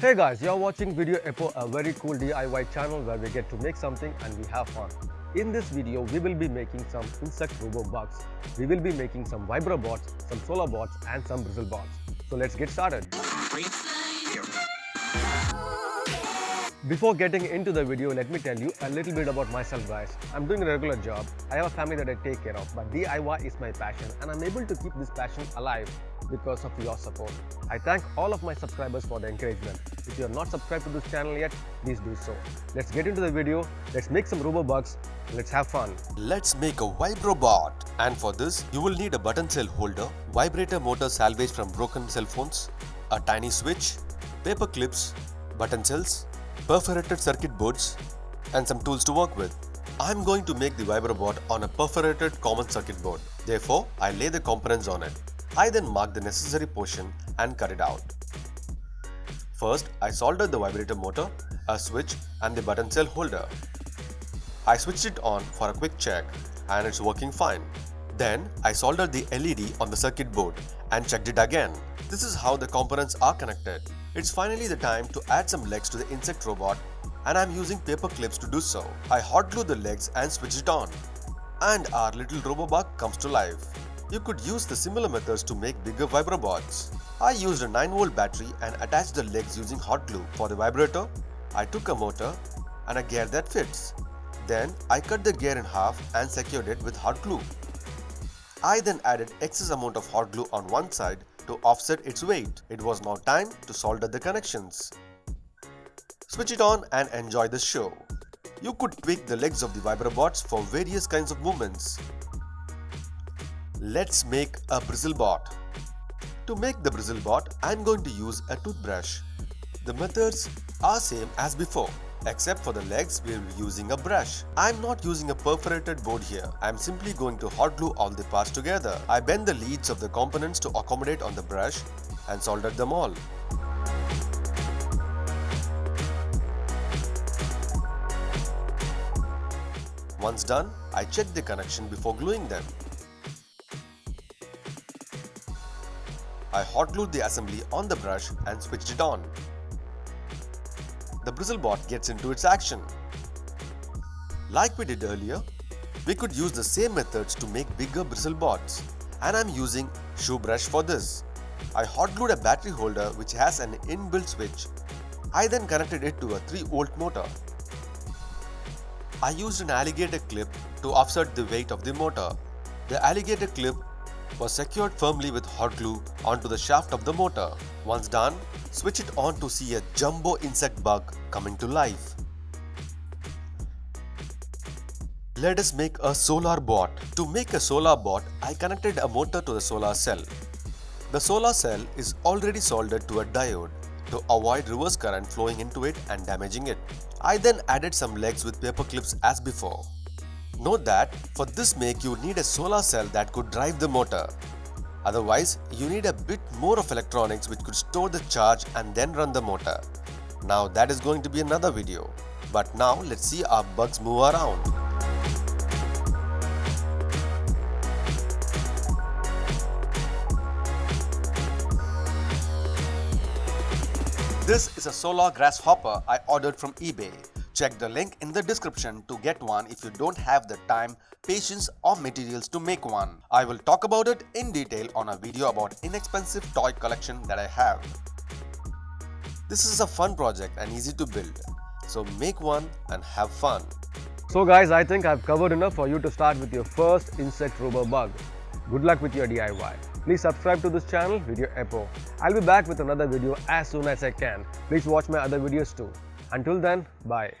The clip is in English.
Hey guys, you're watching Video Epo, a very cool DIY channel where we get to make something and we have fun. In this video, we will be making some insect robo bugs. We will be making some vibro bots, some solar bots and some bristle bots. So let's get started. Before getting into the video, let me tell you a little bit about myself guys. I'm doing a regular job, I have a family that I take care of, but DIY is my passion and I'm able to keep this passion alive because of your support. I thank all of my subscribers for the encouragement. If you are not subscribed to this channel yet, please do so. Let's get into the video, let's make some robo bugs, let's have fun. Let's make a vibrobot. And for this, you will need a button cell holder, vibrator motor salvage from broken cell phones, a tiny switch, paper clips, button cells, perforated circuit boards, and some tools to work with. I'm going to make the vibrobot on a perforated common circuit board. Therefore, I lay the components on it. I then mark the necessary portion and cut it out. First, I soldered the vibrator motor, a switch and the button cell holder. I switched it on for a quick check and it's working fine. Then I soldered the LED on the circuit board and checked it again. This is how the components are connected. It's finally the time to add some legs to the insect robot and I'm using paper clips to do so. I hot glue the legs and switch it on. And our little robobug comes to life. You could use the similar methods to make bigger vibrobots. I used a 9V battery and attached the legs using hot glue. For the vibrator, I took a motor and a gear that fits. Then I cut the gear in half and secured it with hot glue. I then added excess amount of hot glue on one side to offset its weight. It was now time to solder the connections. Switch it on and enjoy the show. You could tweak the legs of the vibrobots for various kinds of movements. Let's make a bristle bot. To make the bristle bot, I am going to use a toothbrush. The methods are same as before. Except for the legs, we will be using a brush. I am not using a perforated board here. I am simply going to hot glue all the parts together. I bend the leads of the components to accommodate on the brush and soldered them all. Once done, I check the connection before gluing them. I hot glued the assembly on the brush and switched it on the BristleBot gets into its action. Like we did earlier, we could use the same methods to make bigger BristleBots and I'm using shoe brush for this. I hot glued a battery holder which has an inbuilt switch. I then connected it to a 3 volt motor. I used an alligator clip to offset the weight of the motor. The alligator clip was secured firmly with hot glue onto the shaft of the motor. Once done, switch it on to see a jumbo insect bug coming to life. Let us make a solar bot. To make a solar bot, I connected a motor to the solar cell. The solar cell is already soldered to a diode to avoid reverse current flowing into it and damaging it. I then added some legs with paper clips as before. Note that for this make you need a solar cell that could drive the motor. Otherwise, you need a bit more of electronics which could store the charge and then run the motor. Now that is going to be another video. But now let's see our bugs move around. This is a solar grasshopper I ordered from eBay. Check the link in the description to get one if you don't have the time, patience or materials to make one. I will talk about it in detail on a video about inexpensive toy collection that I have. This is a fun project and easy to build. So make one and have fun. So guys, I think I've covered enough for you to start with your first insect robo bug. Good luck with your DIY. Please subscribe to this channel, Video Epo. I'll be back with another video as soon as I can. Please watch my other videos too. Until then, bye.